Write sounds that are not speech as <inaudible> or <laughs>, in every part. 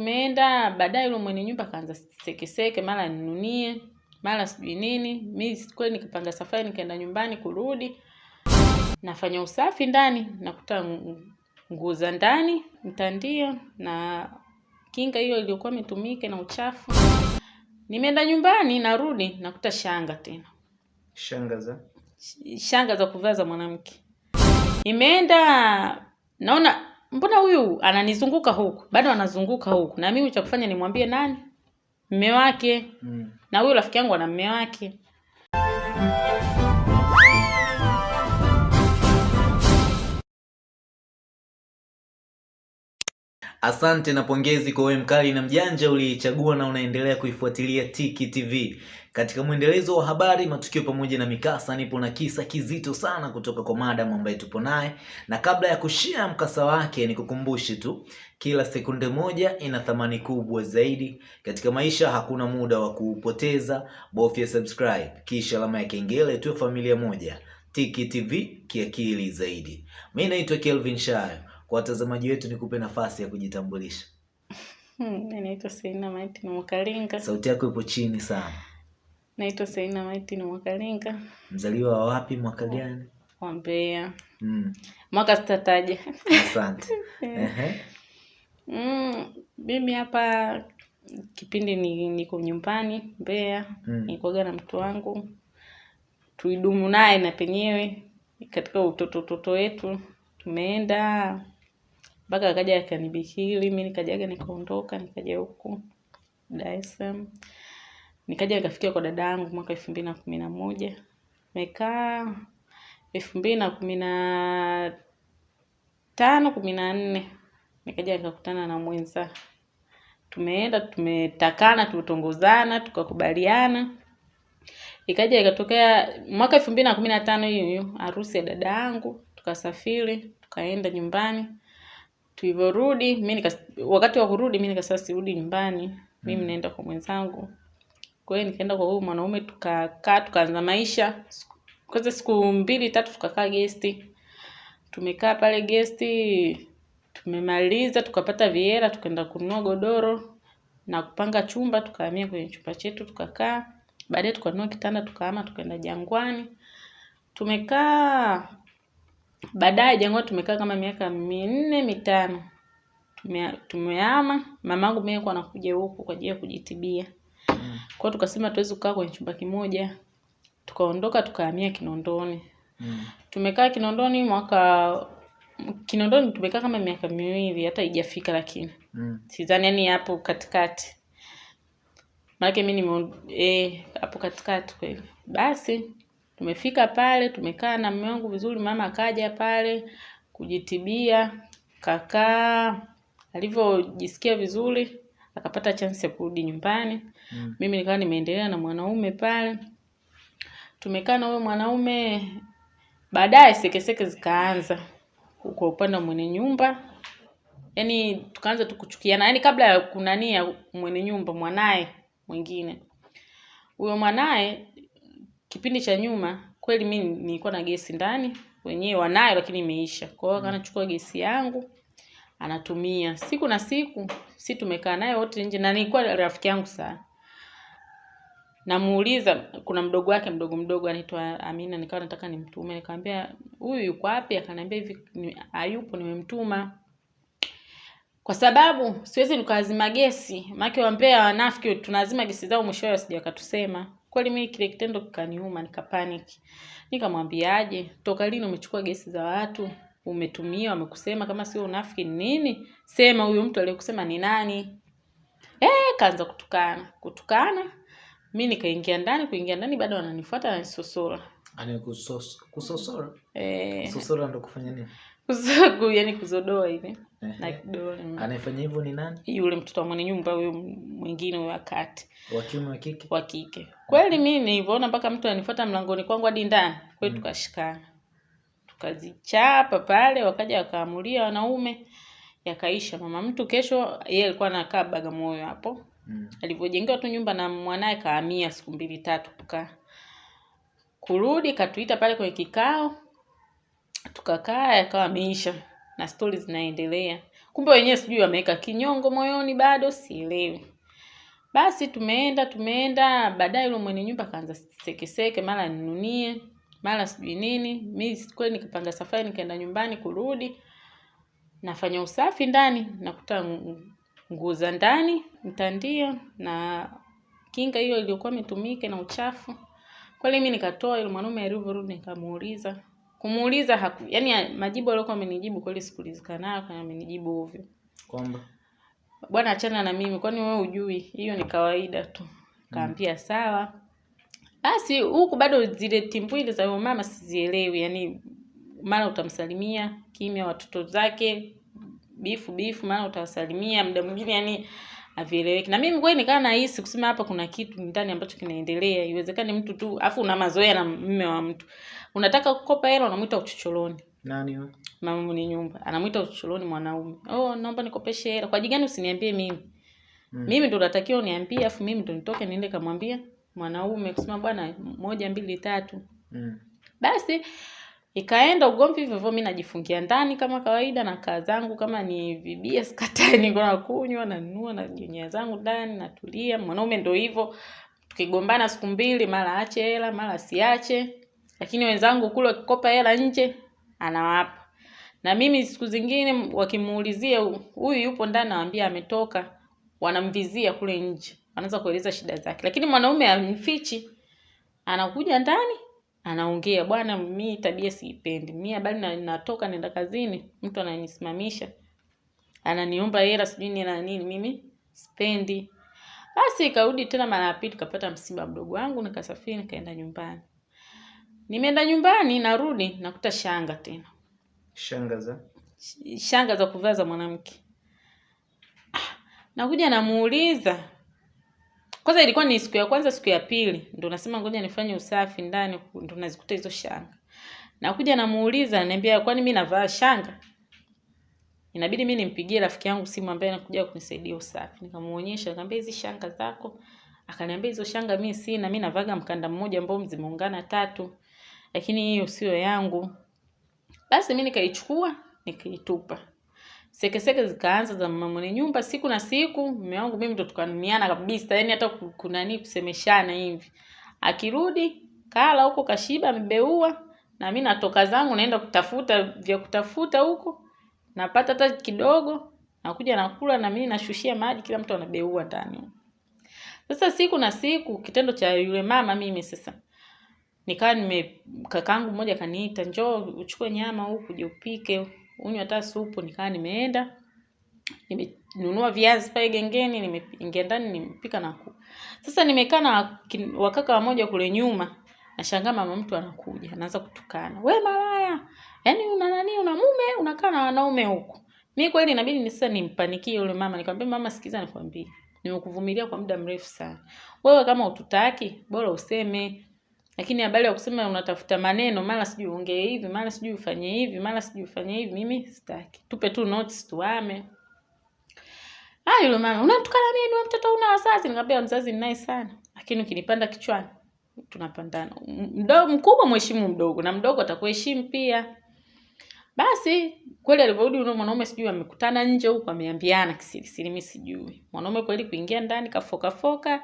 tumeenda baadaye yule mwenye nyumba akaanza sekeseke mara ninunie mara sijui nini. Mi kweli nikapanga safari nikaenda nyumbani kurudi. Nafanya usafi ndani nakuta ngu- nguo za ndani mtandio na kinga hiyo iliyokuwa imetumika na uchafu. Nimeenda nyumbani narudi nakuta shanga tena. Shanga za? Shanga za kuvaa za mwanamke. Imeenda naona mbona huyu ananizunguka huku? Bado anazunguka huku. Na mimi cha kufanya nimwambie nani? Mme wake. Mm. na huyu rafiki yangu ana mme wake. Asante na pongezi kwa wewe mkali na mjanja uliichagua na unaendelea kuifuatilia tiki tv katika mwendelezo wa habari matukio pamoja na mikasa nipo na kisa kizito sana kutoka kwa madam ambaye tupo naye. Na kabla ya kushia mkasa wake nikukumbushe tu kila sekunde moja ina thamani kubwa zaidi. Katika maisha hakuna muda wa kuupoteza. Bofya subscribe kisha alama ya kengele tuwe familia moja. Tiki tv kiakili zaidi. Mi naitwa kelvin shayo. Kwa watazamaji wetu nikupe nafasi ya kujitambulisha. <laughs> Hmm, naitwa Seina Maiti ni Mwakalinga. sauti yako ipo chini sana Naitwa Seina Maiti ni Mwakalinga mzaliwa wa wapi mwaka gani wa Mbeya. mm. Mwaka sitataja. asante <laughs> Ehe. Mm, mimi hapa kipindi ni niko nyumbani Mbeya, Mm. nikoga na mtu wangu tuidumu naye na penyewe katika utoto utoto wetu tumeenda mpaka akaja akanibikili mi nikajaga nikaondoka nikaja huku Dar es Salaam nikaja nikafikia kwa dada yangu mwaka elfu mbili na kumi na moja. Mekaa elfu mbili na kumi na tano kumi na nne. Nikaja nikakutana na mwenza. Tumeenda tumetakana tumetongozana tukakubaliana. Ikaja ikatokea mwaka elfu mbili na kumi na tano hiyo harusi ya dada yangu tukasafiri tukaenda nyumbani. Tulivyorudi wakati wa kurudi mi nikasema sirudi nyumbani. Mimi naenda kwa mwenzangu kwa hiyo nikaenda kwa huyu mwanaume tukakaa tukaanza maisha. Kwanza siku mbili tatu tukakaa gesti tumekaa pale gesti tumemaliza tukapata viera tukaenda kununua godoro na kupanga chumba tukahamia kwenye chumba chetu tukakaa. Baadaye tukanunua kitanda tukahama tukaenda jangwani. Tumekaa baadaye jangwani tumekaa kama miaka minne mitano. Tumehama mamangu mimi alikuwa anakuja huku kwa ajili ya kujitibia Mm. kwao tukasema tuwezi kukaa kwenye chumba kimoja tukaondoka tukahamia kinondoni Mm. tumekaa kinondoni mwaka kinondoni tumekaa kama miaka miwili hata haijafika lakini Mm. sidhani yani hapo katikati Maana mi nime eh, hapo katikati kweli basi tumefika pale tumekaa na mume wangu vizuri mama akaja pale kujitibia kakaa alivyojisikia vizuri akapata chance ya kurudi nyumbani Mm. mimi nikawa nimeendelea na mwanaume pale. Tumekaa na huyo mwanaume baadaye sekeseke zikaanza kwa upande wa mwenye nyumba. Yaani tukaanza tukuchukiana yaani kabla ya kunania mwenye nyumba mwanaye mwingine. Huyo mwanaye kipindi cha nyuma kweli mi nilikuwa na gesi ndani wenyewe wanayo lakini imeisha. Kwa hiyo anachukua gesi yangu anatumia. Siku na siku si tumekaa naye wote nje na nilikuwa rafiki yangu sana namuuliza kuna mdogo wake mdogo mdogo anaitwa Amina nikawa nataka nimtume. Nikamwambia huyu yuko wapi? Akaniambia hivi "Ni- hayupo nimemtuma. Kwa sababu siwezi nikazima gesi. Maake wampea wanafiki tunazima gesi zao mwishowe wasije wakatusema. Kweli mimi kile kitendo kikaniuma nikapanic. Nikamwambiaje toka lini umechukua gesi za watu? Umetumia wamekusema kama sio unafiki ni nini? Sema huyu mtu aliyekusema ni nani. Eh kaanza kutukana kutukana mi nikaingia ndani kuingia ndani bado wananifuata wananisosora Ani kusos- kusosora? Eh. Kusosora ndo kufanya nini? Kuzogu yani kuzodoa hivi. Na kidole anayefanya hivyo ni nani? Yule mtoto wa mwenye nyumba huyo mwingine huyo wakati wa kiume wa kike? Wa kike. Kweli mi nilivyoona mpaka mtu ananifuata mlangoni kwangu hadi ndani kweli Mm. tukashikana. Tukazichapa pale wakaja wakaamulia wanaume. Yakaisha. Mama mtu kesho yeye alikuwa anakaa bagamoyo hapo mm. alivyojengewa tu nyumba na mwanaye kahamia siku mbili tatu kukaa. Kurudi katuita pale kwenye kikao tukakaa yakawa ameisha na stori zinaendelea. Kumbe wenyewe sijui wameweka kinyongo moyoni bado sielewi. Basi tumeenda tumeenda baadaye yule mwenye nyumba akaanza sekeseke mara ninunie mara sijui nini. Mi kweli nikapanga safari nikaenda nyumbani kurudi nafanya usafi ndani nakuta nguo za ndani mtandio na kinga hiyo iliyokuwa imetumika na uchafu. Kweli mi nikatoa yule mwanaume alivyorudi nikamuuliza. Kumuuliza haku yani majibu aliyokuwa amenijibu kweli sikulizika nayo kana amenijibu ovyo. Kwamba? Bwana achana na mimi kwani wewe ujui hiyo ni kawaida tu. Kaambia mm. sawa. Basi huku bado zile timbwili za huyo mama sizielewi yani mara utamsalimia kimya watoto zake bifu bifu maana utawasalimia muda mwingine yani havieleweki. Na mimi kweli nikaa nahisi kusema hapa kuna kitu ndani ambacho kinaendelea. Iwezekani mtu tu afu una mazoea na mme wa mtu. Unataka kukopa hela unamwita uchochoroni. Nani huyo? Mama mwenye nyumba. Anamwita uchochoroni mwanaume. Oh naomba nikopeshe hela. Kwa jigani usiniambie mimi? Mm. mimi ndo natakiwa uniambie afu mimi ndo nitoke niende kamwambia mwanaume kusema bwana moja mbili tatu. Mm. basi ikaenda ugomvi hivyo hivyo mi najifungia ndani kama kawaida na kaa zangu kama ni vibia sikatai, <laughs> niko nakunywa nanunua na jinyia zangu ndani natulia. Mwanaume ndo hivyo tukigombana siku mbili mara ache hela mara asiache. Lakini wenzangu kule wakikopa hela nje anawapa. Na mimi siku zingine wakimuulizia huyu yupo ndani? Nawambia ametoka. Wanamvizia kule nje. Wanaanza kueleza shida zake. Lakini mwanaume amfichi anakuja ndani anaongea bwana mi tabia siipendi. Mi habari na, natoka naenda kazini. Mtu ananisimamisha. Ananiomba hela sijui ni na nini mimi spendi basi ikarudi tena mara ya pili tukapata msiba mdogo wangu nikasafiri nikaenda nyumbani. Nimeenda nyumbani narudi nakuta shanga tena. Shanga za? Shanga za kuvaa za mwanamke. Ah, nakuja namuuliza kwanza ilikuwa ni siku ya kwanza siku ya pili ndo nasema ngoja nifanye usafi ndani ndo nazikuta hizo shanga. Nakuja namuuliza ananiambia kwani mi navaa shanga? Inabidi mi nimpigie rafiki yangu simu ambaye anakuja kunisaidia usafi. Nikamuonyesha nikamwambia hizi shanga zako. Akaniambia hizo shanga mi sina mi navaga mkanda mmoja ambao zimeungana tatu lakini hiyo sio yangu. Basi mi nikaichukua nikaitupa sekeseke zikaanza za mama mwenye nyumba siku na siku mume wangu mimi ndo tukanumiana kabisa yani hata kunani kusemeshana hivi. Akirudi kala huko kashiba amebeua na mi natoka zangu naenda kutafuta vya kutafuta huko napata hata kidogo nakuja nakula na mimi nashushia maji kila mtu anabeua ndani. Sasa siku na siku kitendo cha yule mama mimi sasa nikawa nime kakangu mmoja kaniita njoo uchukue nyama huku je upike unywe hata supu nikaa nimeenda nimenunua viazi pale gengeni nimeingia ndani nimepika na kula sasa nimekaa na wakaka wamoja kule nyuma nashangaa mama mtu anakuja anaanza kutukana we malaya yaani una nani una mume unakaa na wanaume huko. mi kweli inabidi ni sasa nimpanikie yule mama nikamwambia mama sikiza nikwambie nimekuvumilia kwa muda mrefu sana wewe kama ututaki bora useme lakini habari ya kusema unatafuta maneno mara sijui uongee hivi mara sijui ufanye hivi mara sijui ufanye hivi mimi sitaki. Tupe tu notes tuame. Ah yule mama unamtukana nini? Wewe mtoto una wazazi? Nikamwambia mzazi ninaye sana. Lakini ukinipanda kichwani tunapandana. Mdogo mkubwa mheshimu mdogo na mdogo atakuheshimu pia. Basi kweli alivyorudi yule mwanaume sijui amekutana nje huko ameambiana kisirisiri mimi sijui. Mwanaume kweli kuingia ndani kafokafoka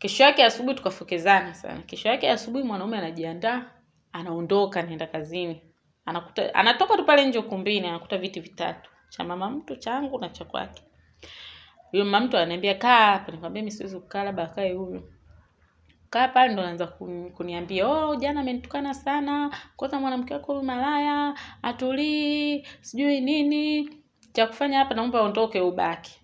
kesho yake asubuhi tukafokezana sana. Kesho yake asubuhi mwanaume anajiandaa anaondoka nenda kazini. Anakuta anatoka tu pale nje ukumbini anakuta viti vitatu. Cha mama mtu changu na cha kwake. Huyo mama mtu ananiambia kaa hapa. Nikamwambia mimi siwezi kukaa labda akae huyo kaa pale ndo anaanza kuniambia oh jana amenitukana sana. Kwanza mwanamke wako huyu malaya atulii sijui nini. Cha kufanya hapa naomba ondoke ubaki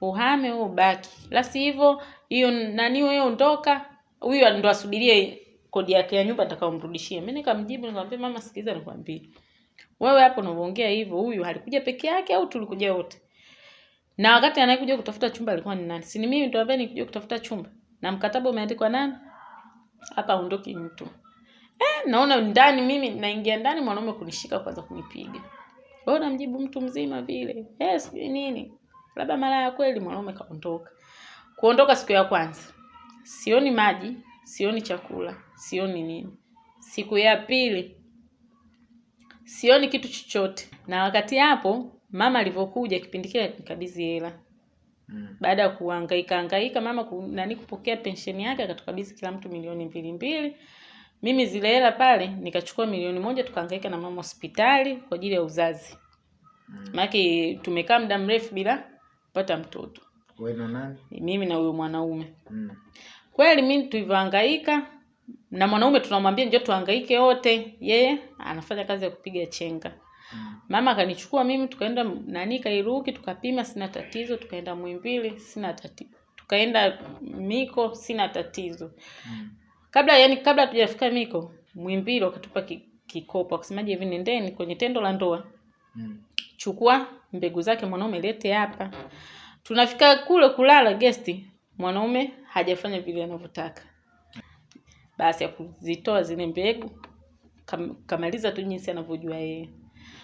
uhame wewe ubaki. La sivyo hiyo nani wewe ondoka huyu ndo asubirie kodi yake ya nyumba atakaomrudishia mimi nikamjibu nikamwambia mama sikiliza nikwambie. Wewe hapo unaongea hivyo huyu alikuja peke yake au tulikuja wote? Na wakati anayekuja kutafuta chumba alikuwa ni nani? Si mimi ndo ambaye nikuja kutafuta chumba. Na mkataba umeandikwa nani? Hapa aondoki mtu. Eh, naona ndani mimi naingia ndani mwanaume kunishika kwanza kunipiga. Wewe unamjibu mtu mzima vile. Eh sijui nini labda mara ya kweli mwanaume kaondoka. Kuondoka siku ya kwanza. Sioni maji sioni chakula sioni nini. Siku ya pili sioni kitu chochote. Na wakati hapo mama alivyokuja kipindi kile nikabidhi hela. Mm. baada ya kuhangaika hangaika mama ku, nani kupokea pensheni yake akatukabidhi kila mtu milioni mbili mbili. Mimi zile hela pale nikachukua milioni moja tukahangaika na mama hospitali kwa ajili ya uzazi. Mm. maanake tumekaa muda mrefu bila kupata mtoto Wewe na nani? mimi na huyo mwanaume Mm. kweli mimi tulivyohangaika na mwanaume tunamwambia njoo tuhangaike wote yeye anafanya kazi ya kupiga chenga Mm. mama akanichukua mimi tukaenda nani Kairuki tukapima sina tatizo tukaenda mwimbili sina tatizo tukaenda Miko sina tatizo Mm. kabla yani kabla hatujafika Miko mwimbili wakatupa kikopo akasemaje hivi nendeni kwenye tendo la ndoa Mm. chukua mbegu zake mwanaume lete hapa. Tunafika kule kulala gesti mwanaume hajafanya vile anavyotaka. Basi ya kuzitoa zile mbegu kam, kamaliza tu jinsi anavyojua yeye.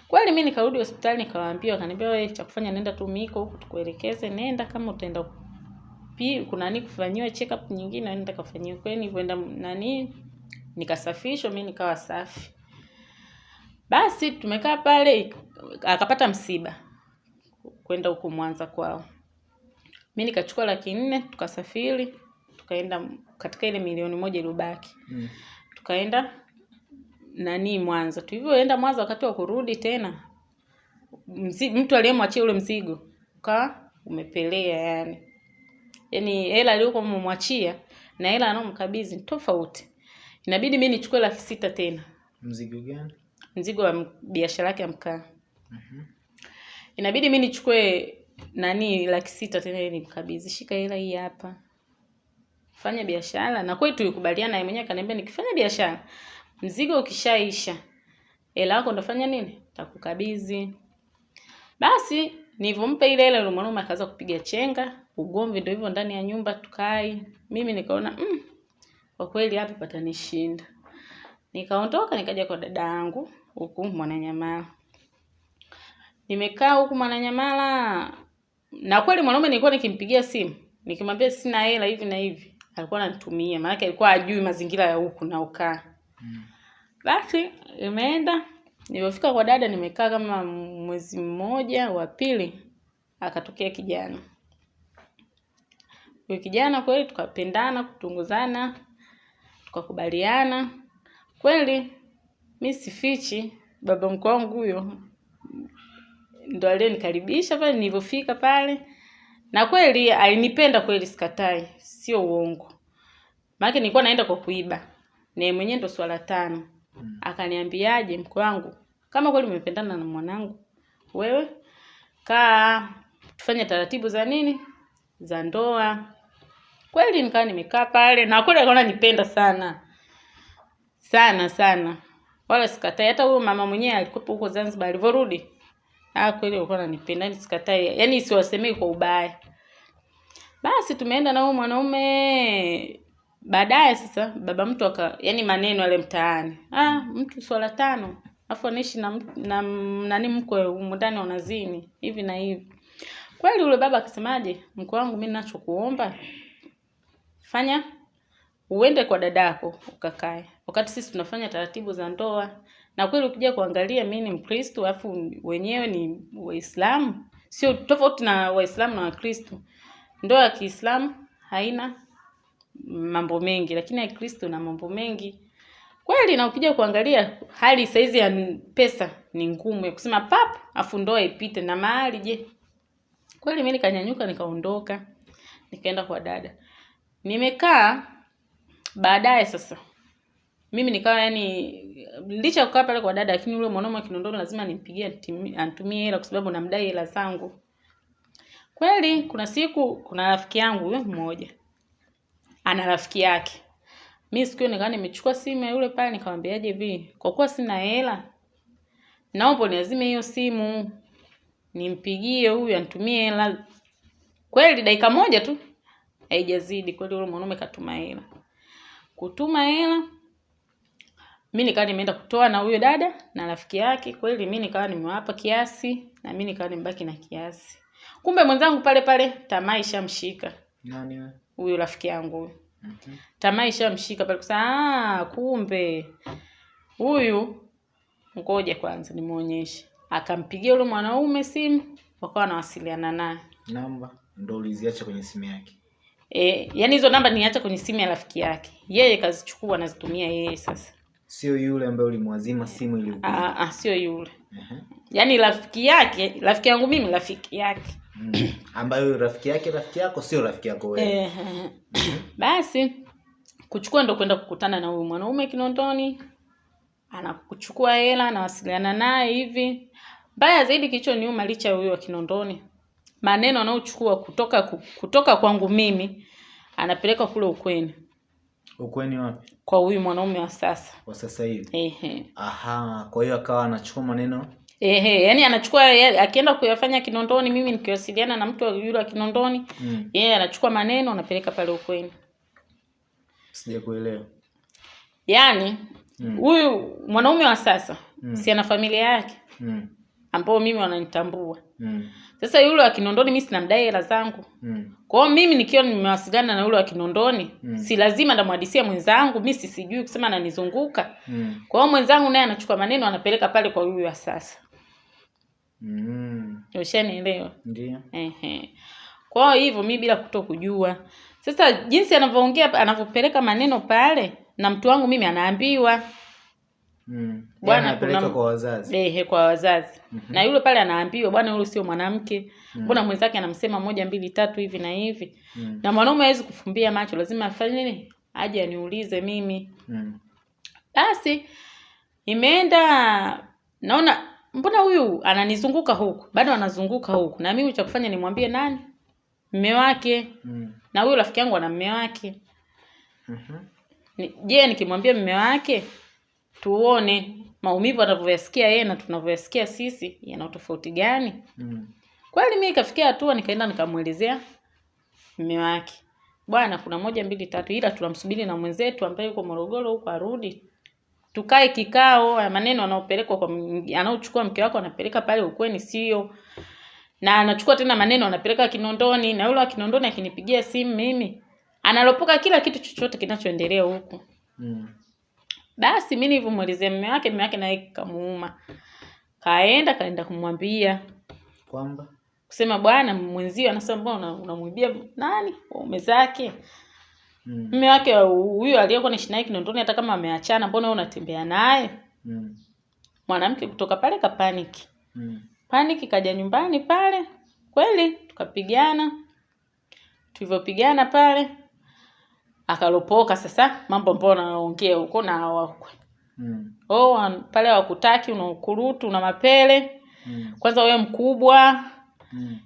Kweli mimi nikarudi hospitali nikawaambia wakaniambia wewe cha kufanya nenda tu miko huko tukuelekeze nenda kama utaenda pi kuna nini kufanyiwa check up nyingine nenda kafanyiwe. kweli nilipoenda nani nikasafishwa mimi nikawa safi. Basi tumekaa pale akapata msiba kwenda huko Mwanza kwao. Mi nikachukua laki nne tukasafiri tukaenda katika ile milioni moja iliyobaki Mm. tukaenda nani Mwanza. Tulivyoenda Mwanza, wakati wa kurudi tena mzi, mtu aliyemwachia ule mzigo ukawa umepelea yani, yani hela aliyokuwa amemwachia na hela anaomkabidhi tofauti. Inabidi mi nichukue laki sita tena Mzigo gani? mzigo wa biashara yake ya mkaa Mhm. Inabidi mi nichukue nani laki sita tena nimkabidhi. Shika hela hii hapa. Fanya biashara. Na kweli tulikubaliana yeye mwenyewe akaniambia nikifanya biashara mzigo ukishaisha hela yako ndafanya nini? Takukabidhi basi nilivyompa ile hela mwanaume akaanza kupiga chenga ugomvi ndio hivyo ndani ya nyumba tukai mimi nikaona mm, kwa kweli hapa patanishinda. Nikaondoka nikaja kwa dada yangu huku mwananyamala nimekaa huku mwananyamala. Na kweli mwanaume nilikuwa nikimpigia simu nikimwambia sina hela hivi na hivi alikuwa ananitumia maanake alikuwa ajui mazingira ya huku naokaa Mm. basi imeenda nilipofika kwa dada nimekaa kama mwezi mmoja wa pili akatokea kijana. Huyo kijana kweli tukapendana kutunguzana tukakubaliana. Kweli mi sifichi baba mkwe wangu huyo ndo alionikaribisha pale nilivyofika pale. Na kweli alinipenda kweli sikatai sio uongo. Maana nilikuwa naenda kwa kuiba. Na mwenyewe ndo swala tano. Mm. akaniambiaje mko wangu kama kweli umependana na mwanangu wewe kaa tufanye taratibu za nini? Za ndoa. Kweli nikawa nimekaa pale na kweli alikuwa ananipenda sana. Sana sana. Wala sikatai. Hata huyo mama mwenyewe alikuwa huko Zanzibar alivyorudi ah kweli ulikuwa unanipenda nisikatai. sikatai. Yani siwasemei kwa ubaya. Basi tumeenda na huyo mwanaume. Baadaye sasa baba mtu aka yani maneno yale mtaani. Ah mtu swala tano. Afu anaishi na, na nani mkwe humu wanazini hivi na hivi. Kweli ule baba akisemaje mkwe wangu mi nachokuomba fanya uende kwa dadako ukakae. Wakati sisi tunafanya taratibu za ndoa na kweli ukija kuangalia mi ni mkristo alafu wenyewe ni waislamu sio tofauti na waislamu na wakristo. Ndoa ya kiislamu haina mambo mengi lakini ya kristo na mambo mengi. Kweli na ukija kuangalia hali saizi ya pesa ni ngumu ya kusema pap afu ndoa ipite na mahali je? Kweli mi nikanyanyuka nikaondoka nikaenda kwa dada. Nimekaa baadaye sasa mimi nikawa yani licha ya kukaa pale kwa dada lakini yule mwanaume wa Kinondoni lazima nimpigie antumie hela kwa sababu namdai hela zangu. Kweli kuna siku kuna rafiki yangu huyo mmoja. Ana rafiki yake. Mi siku hiyo nikawa nimechukua simu ya yule pale nikamwambiaje hivi kwa kuwa sina hela naomba niazime hiyo simu nimpigie huyu antumie hela. Kweli dakika moja tu haijazidi. Kweli yule mwanaume katuma hela. Kutuma hela mi nikawa nimeenda kutoa na huyo dada na rafiki yake. Kweli mi nikawa nimewapa kiasi na mi nikawa nimebaki na kiasi. Kumbe mwenzangu pale pale tamaa ishamshika. Nani wewe? huyo rafiki yangu huyo. Okay. tamaa ishamshika pale kusema ah kumbe huyu ngoja kwanza nimuonyeshe akampigia yule mwanaume simu wakawa wanawasiliana naye. Namba? Ndo uliziacha kwenye simu yake? E, yani hizo namba niacha kwenye simu ya rafiki yake. Yeye kazichukua anazitumia yeye sasa sio yule ambaye ulimwazima simu ili. Ah, ah, sio yule uh-huh. yaani rafiki yake rafiki yangu mimi rafiki yake Mm. ambayo rafiki yake rafiki yako sio rafiki yako wewe Ehe. basi kuchukua ndo kwenda kukutana na huyu mwanaume kinondoni anakuchukua hela anawasiliana naye hivi mbaya zaidi kilicho kilichoniuma licha ya huyo wa kinondoni maneno anaochukua kutoka kutoka kwangu mimi anapeleka kule ukweni ukweni wapi? Kwa huyu mwanaume wa sasa. Kwa sasa hivi? Ehe. Aha kwa hiyo akawa anachukua maneno? Ehe yani anachukua akienda kuyafanya kinondoni mimi nikiwasiliana na mtu yule wa kinondoni mm. yeye anachukua maneno anapeleka pale ukweni. Sijakuelewa yaani Mm. huyu mwanaume wa sasa Mm. si ana familia yake? Mm. ambao mimi wananitambua mm. sasa yule wa kinondoni mi sinamdai hela zangu mm. kwa hiyo mimi nikiwa nimewasiliana na yule wa kinondoni Mm. si lazima ndamwadisia mwenzangu mi sisijui kusema ananizunguka mm. kwa hiyo mwenzangu naye anachukua maneno anapeleka pale kwa huyu wa sasa mm. ushanielewa ndio Ehe. Kwa hivyo mi bila kuto kujua. Sasa jinsi anavyoongea anavyopeleka maneno pale na mtu wangu mimi anaambiwa mm. Bwana, Yaani kuna- kwa wazazi ehe kwa wazazi. Mm -hmm. Na yule pale anaambiwa bwana yule sio mwanamke. Mbona mwenzake anamsema moja mbili tatu hivi na hivi. mm. Na mwanaume hawezi kufumbia macho, lazima afanye nini? Aje aniulize mimi. mm. Basi imeenda naona mbona huyu ananizunguka huku bado anazunguka huku na mimi cha kufanya nimwambie nani mme wake mm. na huyu rafiki yangu ana mme wake Mhm. Ni- je nikimwambia mme wake tuone maumivu anavyoyasikia yeye na tunavyoyasikia sisi yana tofauti gani mm. kweli mi ikafikia hatua nikaenda nikamwelezea mme wake bwana kuna moja mbili tatu ila tunamsubiri na mwenzetu ambaye yuko morogoro huko arudi tukae kikao ya maneno anaopelekwa kwa anaochukua mke wako anapeleka pale ukweni sio na anachukua tena maneno anapeleka kinondoni na yule wa kinondoni akinipigia simu mimi analopoka kila kitu chochote kinachoendelea huku mm. Basi mi nilivyomuelezea mume wake mume wake naye kamuuma. Kaenda kaenda kumwambia. Kwamba? Kusema bwana mwenzio anasema mbona una- unamwibia nani? Waume zake. Mm. mme wake huyo aliyekuwa naishi naye kinondoni hata kama ameachana mbona wewe unatembea naye? Mm. mwanamke kutoka pale kapaniki mm. paniki kaja nyumbani pale. Kweli tukapigana. Tulivyopigana pale akalopoka sasa mambo ambayo naongea huko na wakwe mm. oh pale hawakutaki una ukurutu una mapele mm. kwanza wewe mkubwa mm.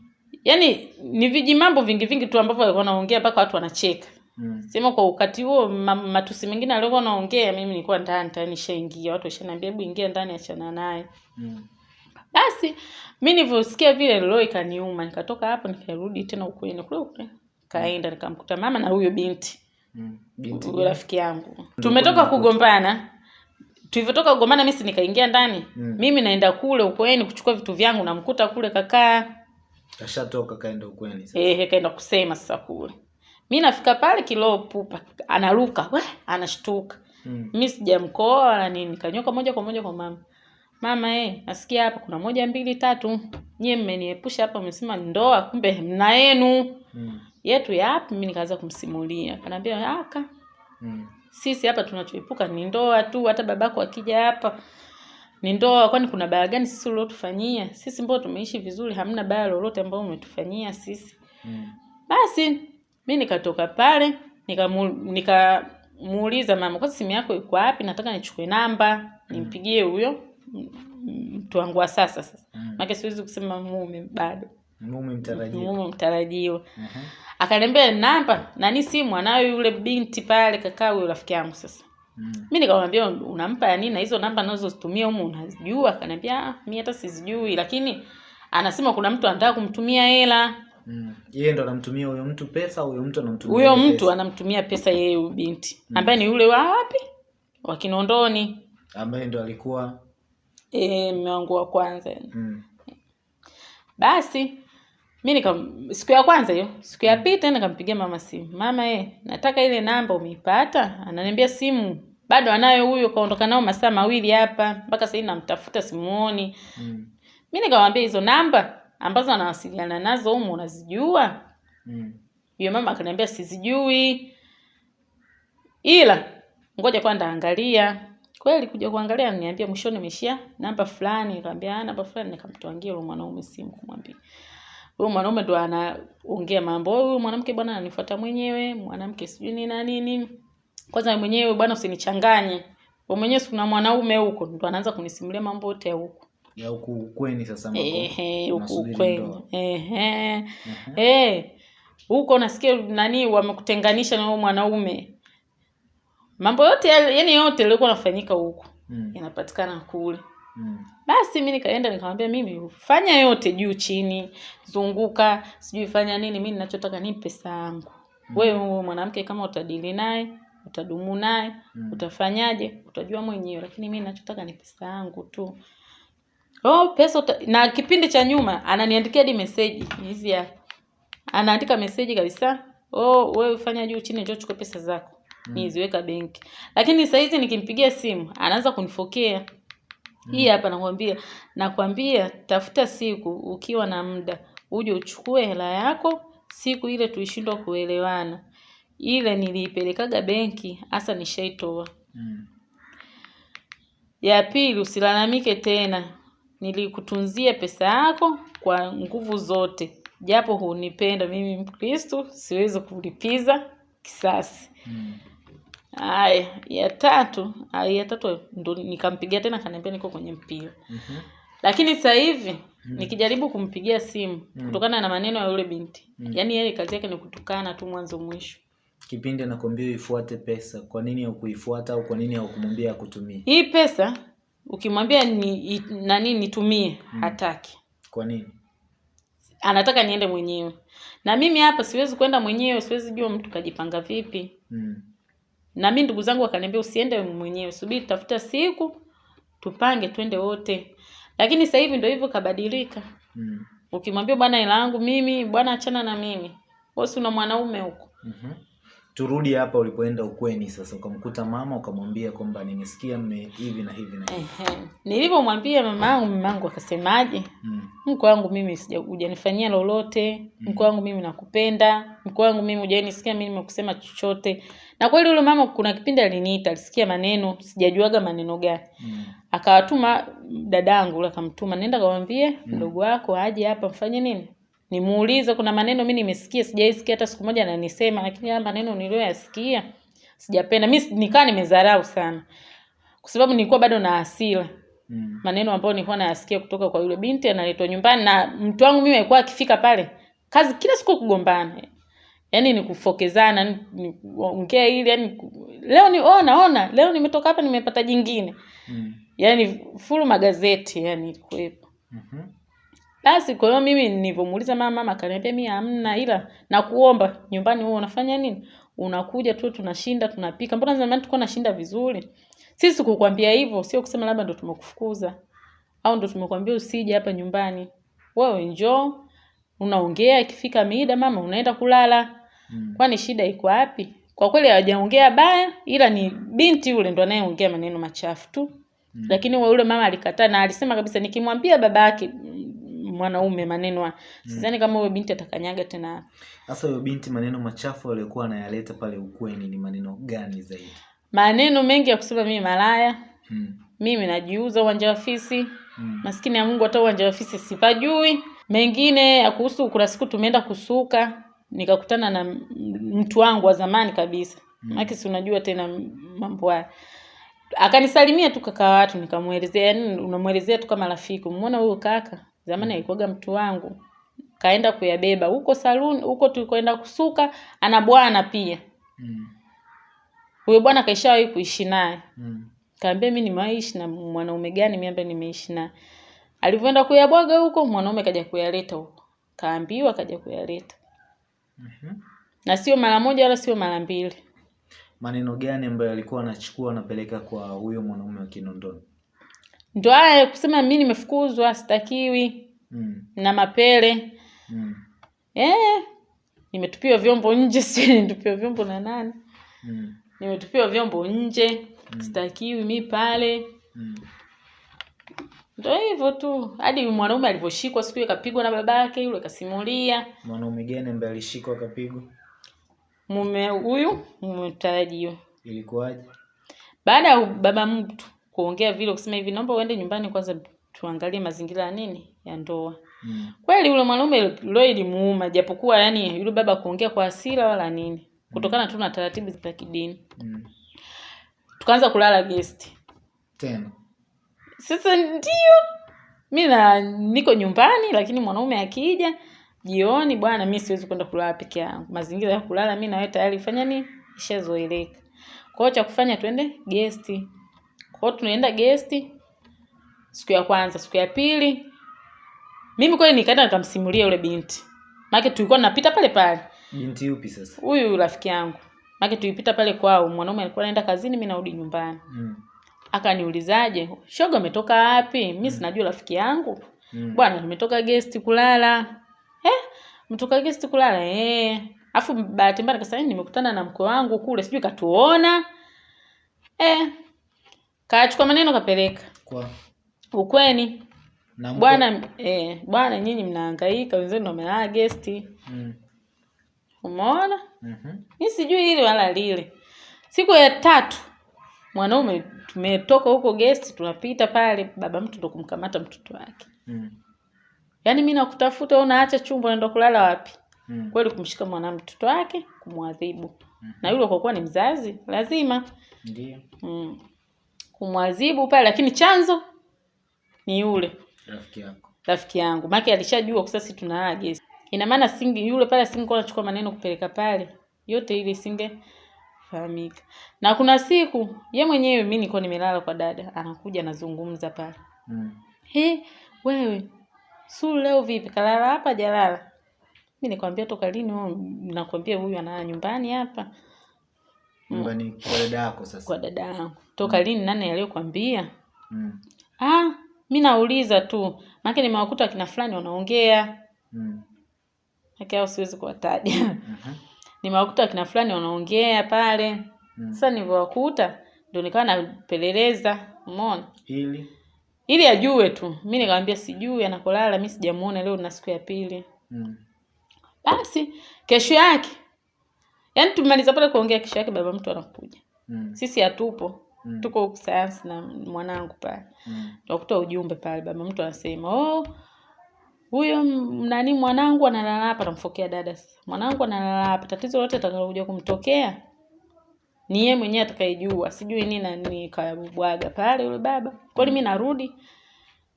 yaani ni viji mambo vingi vingi tu ambavyo walikuwa wanaongea mpaka watu wanacheka mm. sema kwa wakati huo matusi mengine aliokuwa naongea mimi nilikuwa ndani tayari nishaingia watu washaniambia hebu ingia ndani achana naye mm. basi mi nilivyosikia vile roho ikaniuma nikatoka hapo nikarudi tena ukweni kule kule kaenda nikamkuta mama na huyo binti. Binti huyo rafiki yangu. Tumetoka kugombana. Tulivyotoka kugombana mimi si nikaingia ndani. Mm. mimi naenda kule ukweni kuchukua vitu vyangu namkuta kule kakaa. Kashatoka kaenda ukweni sasa. ehe kaenda kusema sasa kule. Mi nafika pale kiloo pupa anaruka we anashtuka. Mm. mi sijamkoa wala nini kanyoka moja kwa moja kwa mama. Mama eh nasikia hapa kuna moja mbili tatu. Nyie mmeniepusha hapa mmesema ndoa kumbe mna yenu. Mm. Yetu ya yapi mimi nikaanza kumsimulia. Kanaambia aka mm. sisi hapa tunachoepuka ni ndoa tu hata babako akija hapa ni ndoa. Kwani kuna baya gani sisi uliotufanyia? Sisi mbao tumeishi vizuri hamna baya lolote ambao umetufanyia sisi. Mm. basi mi nikatoka pale nikamuuliza nika mama kwa simu yako iko wapi? Nataka nichukue namba nimpigie huyo mtu wangu wa sasa sasa. Mm. make siwezi kusema mume bado mume mtarajiwa mume mtarajiwa Mhm. akaniambia namba nani simu anayo yule binti pale kakaa huyo rafiki yangu sasa mm. mi nikamwambia unampa ya nini na hizo namba nazozitumia humu unazijua akaniambia "Ah, mi hata sizijui lakini anasema kuna mtu anataka kumtumia hela mm. yeye ndo anamtumia huyo mtu pesa huyo mtu anamtumia huyo mtu pesa. anamtumia pesa yeye huyu binti mm. ambaye ni yule wa wapi wa kinondoni ambaye ndo alikuwa e, mme wangu wa kwanza mm. basi mi nika siku ya kwanza hiyo siku ya pili tena nikampigia mama simu. Mama e, nataka ile namba umeipata? Ananiambia simu. Bado anayo huyo kaondoka nao masaa mawili hapa. Mpaka sahii namtafuta simuoni. Mm. mi nikamwambia hizo namba ambazo anawasiliana nazo humu unazijua? Mm. yule mama akaniambia sizijui. Ila ngoja kwanza angalia. Kweli kuja kuangalia niambia mwishoni imeshia namba fulani. Nikamwambia "Ah, namba fulani. Nikamtwangia yule mwanaume simu kumwambia huyo mwanaume ndo anaongea mambo huyu mwanamke bwana ananifuata mwenyewe mwanamke sijui ni na nini kwanza mwenyewe bwana usinichanganye mwenyewe kuna mwanaume huko ndo anaanza kunisimulia mambo yote ya huko ya huku ukweni sasa huko ndoa. ehe Eh, huko nasikia nani wamekutenganisha na mwanaume. Mambo yote yani yote yalikuwa nafanyika huko Mm. yanapatikana kule. Mm. Basi mi nikaenda nikamwambia mimi fanya yote juu chini, zunguka, sijui fanya nini, mi ninachotaka ni pesa yangu. Wewe huyo mwanamke kama utadili naye, utadumu naye, Mm. utafanyaje, utajua mwenyewe, lakini mimi ninachotaka ni pesa yangu tu. Oh, pesa uta... na kipindi cha nyuma ananiandikia hadi message hizi ya Anaandika message kabisa. Oh, wewe fanya juu chini njoo chukue pesa zako. Mm. Niziweka benki. Lakini saa hizi nikimpigia simu anaanza kunifokea. Hii hapa nakwambia, nakwambia tafuta siku ukiwa na muda uje uchukue hela yako, siku ile tulishindwa kuelewana. Ile niliipelekaga benki, hasa nishaitoa. Mm. Ya pili usilalamike tena. Nilikutunzia pesa yako kwa nguvu zote. Japo hunipenda mimi Mkristo, siwezi kulipiza kisasi. Mm. Haya, ya tatu, aya ya tatu ndo nikampigia tena kaniambia niko kwenye mpira. -hmm. Lakini sasa hivi mm. nikijaribu kumpigia simu Mm. kutokana na maneno ya yule binti. Mm. Yaani yeye kazi yake ni kutukana tu mwanzo mwisho. Kipindi anakwambia ifuate pesa, kwa nini hukuifuata au kwa nini haukumwambia akutumie? Hii pesa ukimwambia ni nani nitumie, Mm. hataki. Kwa nini? anataka niende mwenyewe na mimi hapa siwezi kwenda mwenyewe siwezi jua mtu kajipanga vipi Mm. Na mi ndugu zangu wakaniambia usiende mwenyewe subiri tafuta siku tupange twende wote lakini sasa hivi ndio hivyo kabadilika Mm. ukimwambia bwana hela yangu mimi bwana achana na mimi wewe si una mwanaume huko Mhm. Turudi hapa ulipoenda ukweni sasa, ukamkuta mama ukamwambia kwamba nimesikia mme hivi na hivi na nilipomwambia mama yangu mama yangu akasemaje? Mm. mko wangu mimi sija hujanifanyia lolote. Mko wangu mimi nakupenda. Mko wangu mimi hujanisikia mimi nimekusema chochote. Na kweli yule mama kuna kipindi aliniita alisikia maneno sijajuaga maneno gani. Mm. akawatuma dadangu yule akamtuma nenda kawambie mdogo mm. wako aje hapa mfanye nini nimuulize kuna maneno mi nimesikia sijaisikia hata siku moja ananisema lakini haya maneno niliyoyasikia sijapenda mi nikaa nimezarau sana kwa sababu nilikuwa bado na hasira Mm. maneno ambayo nilikuwa nayasikia kutoka kwa yule binti analetwa nyumbani na mtu wangu mimi alikuwa akifika pale kazi kila siku kugombana yaani ni kufokezana ongea hili ili yani leo ni ona ona leo nimetoka hapa nimepata jingine Mm. yaani fulu magazeti yani ilikuwepo Mhm. Basi kwa hiyo mimi nilivyomuuliza mama mama akaniambia mimi hamna ila nakuomba. Nyumbani wewe unafanya nini? Unakuja tu tunashinda tunapika. Mbona zamani tulikuwa nashinda vizuri? Sisi kukwambia hivyo sio kusema labda ndo tumekufukuza au ndo tumekwambia usije hapa nyumbani. Wewe njoo unaongea ikifika mida mama unaenda kulala. Mm. kwani shida iko wapi? Kwa kweli hawajaongea baya ila ni binti yule ndo anayeongea maneno machafu tu. Mm. lakini yule mama alikataa na alisema kabisa nikimwambia baba yake mm, mwanaume maneno mm. sidhani kama huyo binti atakanyaga tena Sasa huyo binti maneno machafu aliyokuwa anayaleta pale ukweni ni maneno gani zaidi? maneno mengi ya kusema mimi malaya Mm. mimi najiuza uwanja wa fisi Mm. maskini ya mungu hata uwanja wa fisi sipajui mengine ya kuhusu kuna siku tumeenda kusuka nikakutana na mtu wangu wa zamani kabisa Mm. maki si unajua tena mambo haya akanisalimia tu kaka watu nikamwelezea yani unamwelezea tu kama rafiki umeona huyo kaka zamani alikuwaga mtu wangu. Kaenda kuyabeba. Huko saluni huko tulikoenda kusuka ana bwana pia. Mm. huyo bwana kaishawahi kuishi naye. Mm. kaambia mi nimewaishi na mwanaume gani? Mi nimeishi naye. Alivyoenda kuyabwaga huko mwanaume kaja kuyaleta huko. Kaambiwa kaja kuyaleta. Mhm. na sio mara moja wala sio mara mbili. Maneno gani ambayo alikuwa anachukua anapeleka kwa huyo mwanaume wa Kinondoni? Ndo haya kusema mi nimefukuzwa sitakiwi Mm. na mapele Mm. eh, nimetupiwa vyombo nje <laughs> si nimetupiwa vyombo na nani Mm. nimetupiwa vyombo nje mm. sitakiwi mi pale Mm. ndo hivyo tu. Hadi mwanaume alivyoshikwa siku akapigwa kapigwa na babake yule kasimulia. Mwanaume gani ambaye alishikwa akapigwa? Mume huyu mtarajiwa. Ilikuwaje? Baada ya baba mtu kuongea vile kusema hivi naomba uende nyumbani kwanza tuangalie mazingira ya nini ya ndoa. Mm. Kweli yule mwanaume leo ilimuuma japokuwa yani yule baba kuongea kwa hasira wala nini. Kutokana tu na taratibu za kidini. Mm. Tukaanza kulala guest. Tena. Sasa ndio mi na niko nyumbani lakini mwanaume akija jioni bwana mi siwezi kwenda kulala peke yangu mazingira ya kulala mi nawe tayari fanya nini ishazoeleka kwao cha kufanya twende gesti kwa hiyo tunaenda gesti siku ya kwanza siku ya pili. Mimi kweli nikaenda nikamsimulia yule binti. Maana tulikuwa tunapita pale pale. Binti yupi sasa? huyu rafiki yangu. Maana tulipita pale kwao. Mwanaume alikuwa anaenda kazini mimi narudi nyumbani. Mm. akaniulizaje shoga umetoka wapi? Mi sinajua rafiki yangu. Mm. bwana tumetoka guest kulala. Eh mtoka guest kulala? Eh. Afu bahati mbaya nikasema "Eh, nimekutana na mkwe wangu kule sijui katuona. Eh kachukua maneno kapeleka Kwa ukweni na mko- bwana eh bwana nyinyi mnahangaika wenzenu wamelala gesti. Mm. umeona Mhm. mi sijui hili wala lile siku ya tatu mwanaume tumetoka huko gesti, tunapita pale baba mtu ndo kumkamata mtoto wake Mm. yaani mi nakutafuta wewe unaacha chumba unaenda kulala wapi Mm. kweli kumshika mwana mtoto wake kumwadhibu na yule kwa kuwa ni mzazi lazima Ndio. mm, kumwadhibu pale lakini chanzo ni yule. Rafiki yako. rafiki yangu. Maake alishajua kwa sasa tunalala gesi ina maana singi yule pale singekuwa anachukua maneno kupeleka pale yote ile singe fahamika. na kuna siku ye mwenyewe mimi nilikuwa nimelala kwa dada anakuja anazungumza pale. Mm. he wewe Sulu leo vipi? Kalala hapa jalala Mimi nikwambia toka lini wewe? Nakwambia huyu analala nyumbani hapa Nyumbani kwa dada yako sasa. kwa dada yangu toka lini nani aliyokwambia Mm. ah mi nauliza tu maana nimewakuta akina fulani wanaongea Mm. Haki hao siwezi kuwataja Mhm. <laughs> nimewakuta akina fulani wanaongea pale Mm. sasa nilivyowakuta ndio nikawa napeleleza umeona Ili. ili ajue tu mi nikamwambia sijui anakolala mi sijamuona leo na siku ya pili Mm. basi kesho yake yaani tumemaliza pale kuongea kesho yake baba mtu anakuja. Mm. sisi hatupo. Mm. tuko sayansi na mwanangu pale. Mm. tukakuta ujumbe pale baba mtu anasema oh huyo nani mwanangu analala hapa namfokea dada. Sasa mwanangu analala hapa tatizo lote atakalokuja kumtokea ni yeye mwenyewe atakayejua. Sijui nini na nini. Kabwaga pale yule baba. Kweli mi narudi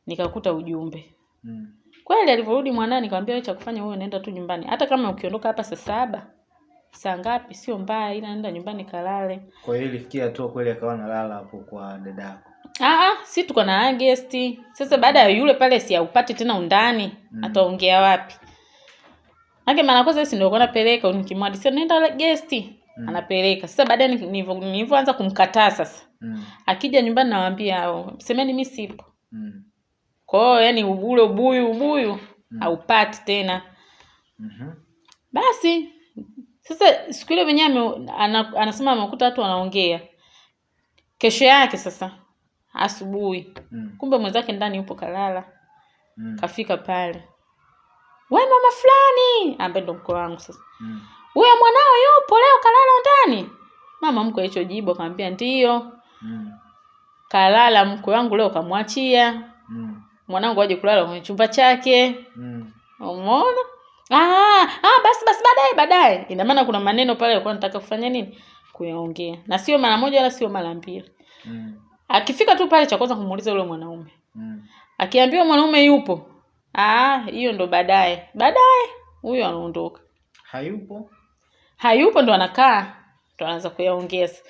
nikakuta ujumbe. Mm. kweli alivyorudi mwanani nikamwambia cha kufanya wewe nenda tu nyumbani. Hata kama ukiondoka hapa saa saba saa ngapi sio mbaya ila nenda nyumbani kalale Kwa hiyo ilifikia hatua kweli akawa nalala hapo kwa dada yako. Ah, si tuko na guest. Sasa baada ya yule pale si aupati tena undani, Mm. ataongea wapi? Maana mara kwanza si ndio kwa napeleka nikimwadisia nenda guest. Mm. Anapeleka. Sasa baadaye ni- nilivyoanza kumkataa sasa. Mm. Akija nyumbani nawaambia hao, semeni mimi sipo. Mm. Kwa hiyo yani ule ubuyu ubuyu Mm. aupati tena. Mhm. Basi sasa siku ile mwenyewe anasema amekuta watu wanaongea. Kesho yake sasa asubuhi Mm. kumbe mwenzake ndani yupo kalala Mm. kafika pale we mama fulani ambaye ndo mko wangu sasa Mm. huyo mwanao yupo leo kalala ndani mama mko hicho jibu akamwambia ndiyo Mm. kalala mko wangu leo kamwachia Mm. mwanangu aje kulala kwenye chumba chake Mm. umeona ah, ah, basi basi baadaye baadaye ina maana kuna maneno pale alikuwa nataka kufanya nini kuyaongea na sio mara moja wala sio mara mbili Mm. akifika tu pale cha kwanza kumuuliza yule mwanaume Mm. akiambiwa mwanaume yupo ah hiyo ndo baadaye baadaye huyo anaondoka Hayupo. hayupo ndo anakaa ndo anaanza kuyaongea sasa.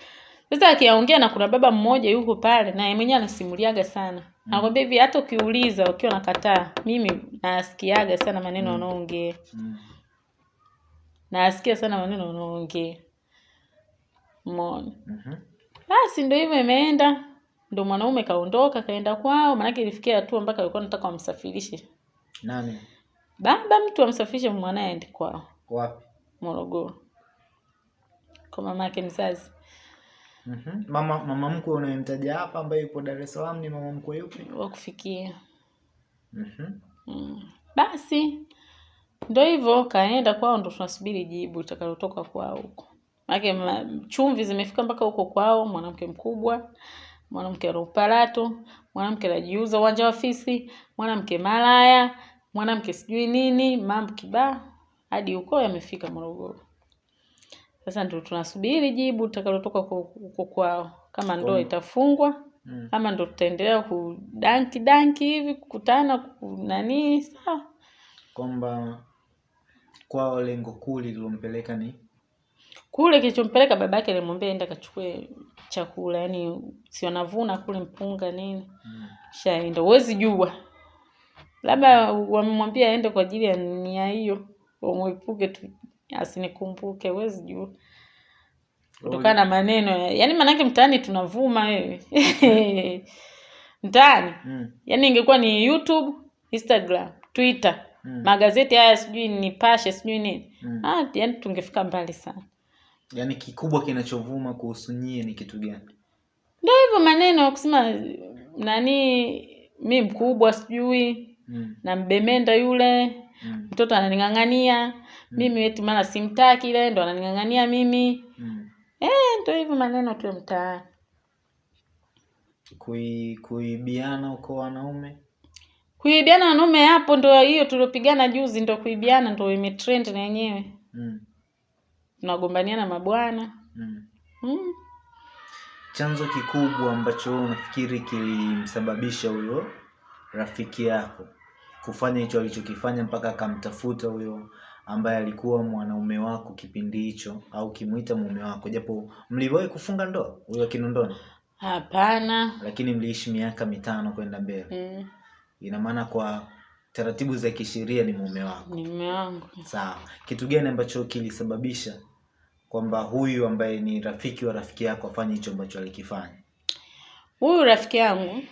sasa akiyaongea na kuna baba mmoja yuko pale naye mwenyewe anasimuliaga sana anakwambia hivi hata ukiuliza ukiwa nakataa mimi nasikiaga sana maneno wanaoongea Mm. nasikia sana maneno wanaoongea umeona Mhm. basi ndo hivyo imeenda ndo mwanaume kaondoka kaenda kwao maanake ilifikia hatua mpaka alikuwa nataka wamsafirishe Nani? baba mtu amsafirishe mwanaye aende kwao Wapi? Morogoro kwa mama yake mzazi. Mhm. Mama mama mkwe unayemtaja hapa ambaye yupo Dar es Salaam ni mama mkwe yupi? wa kufikia Mhm. mm. basi ndo hivyo kaenda kwao ndo tunasubiri jibu litakalotoka kwao huko manake ma, chumvi zimefika mpaka huko kwao mwanamke mkubwa mwanamke ana uparato mwanamke anajiuza uwanja wa fisi mwanamke malaya mwanamke sijui nini mambo kibaa hadi huko yamefika morogoro sasa ndo tunasubiri jibu litakalotoka huko kwao kama ndo itafungwa Mm. ama ndo tutaendelea kudanki danki hivi kukutana kunanii, sawa. Kwamba kwao lengo kuu lililompeleka ni? Kule kilichompeleka baba yake alimwambia enda kachukue chakula yani si wanavuna kule mpunga nini. Mm. shaenda huwezi jua. Labda wamemwambia aende kwa ajili ya nia hiyo wamwepuke tu asinikumbuke huwezi jua kutokana na maneno ya- yaani maanake mtaani tunavuma wewe <laughs> mtaani Mm. yaani ingekuwa ni youtube instagram twitter Mm. magazeti haya sijui nipashe sijui nini Mm. ah, yaani tungefika mbali sana Yaani kikubwa kinachovuma kuhusu nyie ni kitu gani? ndio hivyo maneno kusema nani mi mkubwa sijui Mm. na mbemenda yule Mm. mtoto ananing'ang'ania mimi eti maana simtaki ile ndo ananing'ang'ania mimi Mm. eh ndio hivyo maneno tu mtaani Kui, kuibiana uko wanaume kuibiana wanaume hapo ndo hiyo tuliopigana juzi ndo kuibiana ndo imetrend na yenyewe mm. tunagombaniana mabwana Mm. mm. chanzo kikubwa ambacho wewe unafikiri kilimsababisha huyo rafiki yako kufanya hicho alichokifanya mpaka akamtafuta huyo ambaye alikuwa mwanaume wako kipindi hicho au kimuita mume wako japo mliwahi kufunga ndoa huyo kinondoni? Hapana. Lakini mliishi miaka mitano kwenda mbele. Mm. ina maana kwa taratibu za kisheria ni mume wako. Ni mume wangu. Sawa. Kitu gani ambacho kilisababisha kwamba huyu ambaye ni rafiki wa rafiki yako afanye hicho ambacho alikifanya? Huyu rafiki yangu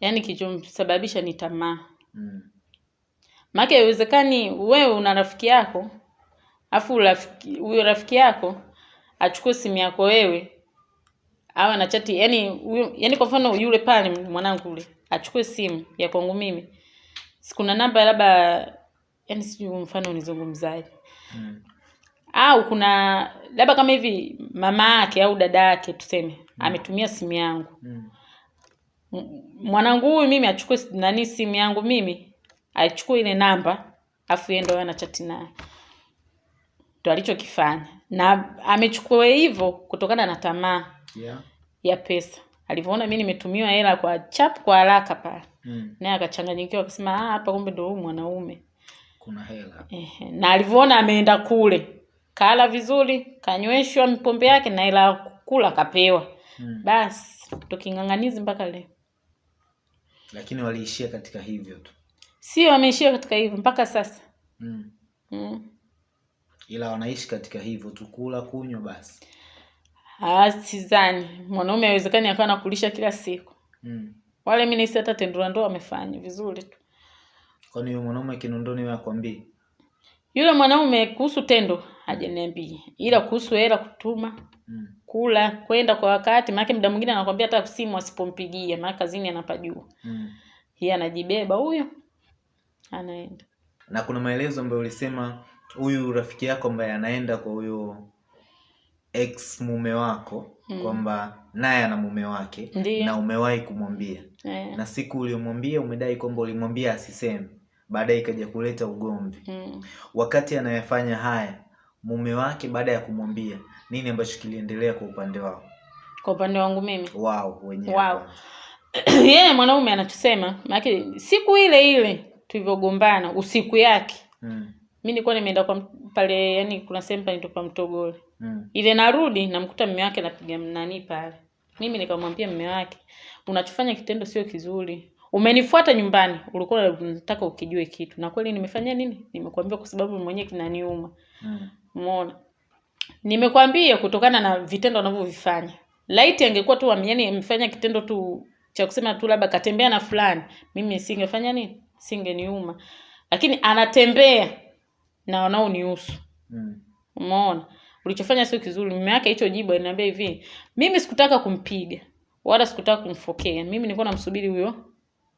yani kilichomsababisha ni tamaa. Mm. Maake haiwezekani wewe una rafiki yako afu rafiki huyo rafiki yako achukue simu yako wewe awe na chati yani yani kwa mfano yule pale mwanangu yule achukue simu ya kwangu mimi kuna namba labda yani sijui mfano nizungumzaje Mm. au kuna labda kama hivi mama yake au dada yake tuseme ametumia simu yangu Mm. Mwanangu huyu mimi achukue nani simu yangu mimi aichukue ile namba afu yeye ndo anachati naye. Ndo alichokifanya. Na amechukua hivyo kutokana na tamaa Yeah. ya pesa. Alivyoona mi nimetumiwa hela kwa chap kwa haraka pale. Mm. naye akachanganyikiwa akasema "Ah, hapa kumbe ndo huyu mwanaume. Kuna hela. Ehe, na alivyoona ameenda kule kala vizuri kanyweshwa mpombe yake na hela kula kapewa mm. basi tuking'ang'anizi mpaka leo. Lakini waliishia katika hivyo tu sio wameishia katika hivyo mpaka sasa mm. mm. ila wanaishi katika hivyo tu kula kunywa basi sizani mwanaume awezekani akawa nakulisha kila siku mm. wale mi nahisi hata tendura ndoa wamefanya vizuri tu kwani huyo mwanaume kinondoni akwambii yule mwanaume kuhusu tendo hajaniambia ila kuhusu hela kutuma mm. kula kwenda kwa wakati maanake mda mwingine anakwambia hata simu asipompigia maana kazini anapajua mm. yeye anajibeba huyo anaenda na kuna maelezo ambayo ulisema huyu rafiki yako ambaye anaenda kwa huyo ex mume wako Mm. kwamba naye ana mume wake Ndiyo. na umewahi kumwambia yeah. na siku uliomwambia umedai kwamba ulimwambia asiseme baadaye ikaja kuleta ugomvi mm. wakati anayefanya haya mume wake baada ya kumwambia nini ambacho kiliendelea kwa upande wao kwa upande wangu mimi wao wenyewe wow. <clears throat> yeye yeah, mwanaume anachosema maanake siku ile ile tulivyogombana usiku yake. Mm. mi nilikuwa nimeenda kwa pale yani kuna sehemu panaitwa mtogole. Mm. ile narudi namkuta mme wake anapiga nani pale. Mimi nikamwambia mme wake unachofanya kitendo sio kizuri. Umenifuata nyumbani ulikuwa unataka ukijue kitu. Na kweli nimefanya nini? Nimekuambia kwa sababu mwenyewe kinaniuma. Mm. umeona? Nimekwambia kutokana na vitendo anavyovifanya. Laiti angekuwa tu yani amefanya kitendo tu cha kusema tu labda katembea na fulani mimi singefanya nini singeniuma. Lakini anatembea na wanaonihusu. Mm. umeona? Ulichofanya sio kizuri. Mume wake hicho jibu aliniambia hivi mimi sikutaka kumpiga wala sikutaka kumfokea. Mimi nilikuwa namsubiri huyo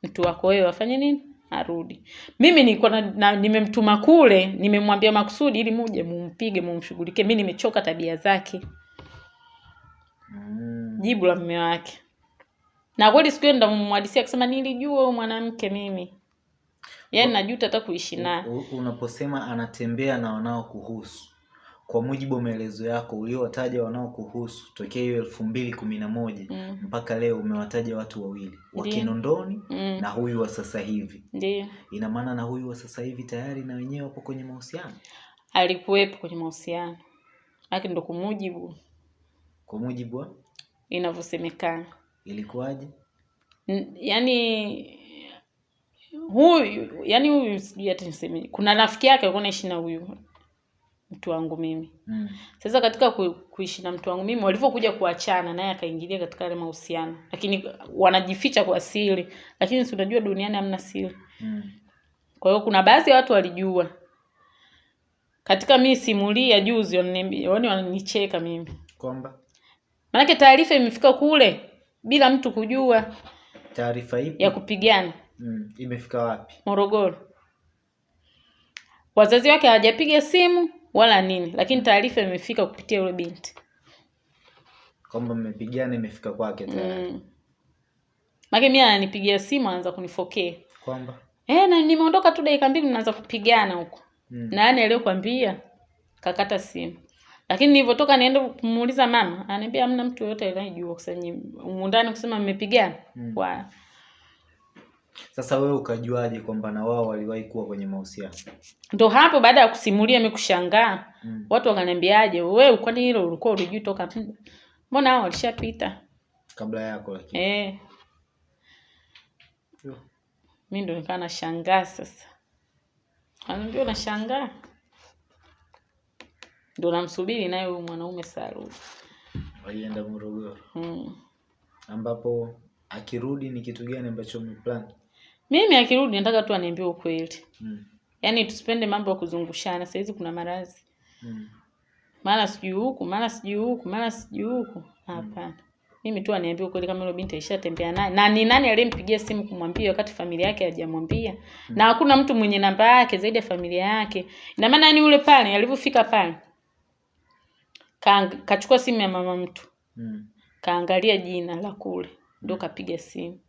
mtu wako. Wewe afanye nini? Arudi. Mimi nilikuwa na, na, nimemtuma kule nimemwambia makusudi ili muje mumpige mumshughulikie. Mi nimechoka tabia zake. Mm. jibu la mume wake. Na kweli siku hiyo ndamwadisia akisema nilijua huyu mwanamke mimi yaani najuta hata kuishi naye unaposema anatembea na wanaokuhusu. Kwa mujibu wa maelezo yako uliowataja wanaokuhusu tokea hiyo elfu mbili kumi na moja Mm. mpaka leo umewataja watu wawili. Wa kinondoni mm. na huyu wa sasa hivi. Ndio. Ina maana na huyu wa sasa hivi tayari na wenyewe wapo kwenye mahusiano? Alikuwepo kwenye mahusiano. Lakini ndo kumujibu kwa mujibu wa? Inavyosemekana. Ilikuwaje? N- yaani huyu yani huyu sijui hata niseme. Kuna rafiki yake alikuwa naishi na huyu mtu wangu mimi. Mm. sasa katika ku, kuishi na mtu wangu mimi walivyokuja kuachana naye akaingilia katika yale mahusiano. Lakini wanajificha kwa siri. Lakini si unajua duniani hamna siri. Mm. kwa hiyo kuna baadhi ya watu walijua. Katika mimi simulia juzi wananiambia- yaani wananicheka mimi. Kwamba? Maanake taarifa imefika kule bila mtu kujua taarifa ipi? ya kupigana mm. imefika wapi Morogoro. Wazazi wake hawajapiga simu wala nini, lakini taarifa imefika kupitia yule binti. kwamba mmepigana imefika kwake tayari Mm. Make mimi ananipigia simu anaanza kunifokea. kwamba Eh, na nimeondoka tu dakika mbili mnaanza kupigana huko. mm. Na yani aliyokuambia kakata simu. Lakini nilivyotoka niende kumuuliza mama, ananiambia hamna mtu yoyote anayejua kusema humu ndani kusema mmepigana. Mm. Wa sasa wewe ukajuaje kwamba na wao waliwahi kuwa kwenye mahusiano ndo hapo baada ya kusimulia mimi kushangaa. mm. watu wakaniambiaje wewe kwani hilo ulikuwa ulijui toka muda? mbona hao walishapita kabla yako lakini eh Mimi mi ndo nikaa nashangaa sasa Anambia nashangaa ndo namsubiri naye huyu mwanaume Saru. walienda morogoro mm. ambapo akirudi ni kitu gani ambacho mmeplan mimi akirudi nataka tu aniambie ukweli mm. yaani tusipende mambo ya kuzungushana sahizi kuna maradhi mm. mara sijui huku mara sijui huku mara sijui huku hapana Mm. mimi tu aniambie ukweli kama yule binti aishatembea naye na ni nani aliyempigia simu kumwambia wakati familia yake hajamwambia Mm. na hakuna mtu mwenye namba yake zaidi ya familia yake ina maana yani yule pale alivyofika pale kachukua simu ya mama mtu mm. kaangalia jina la kule ndo kapiga simu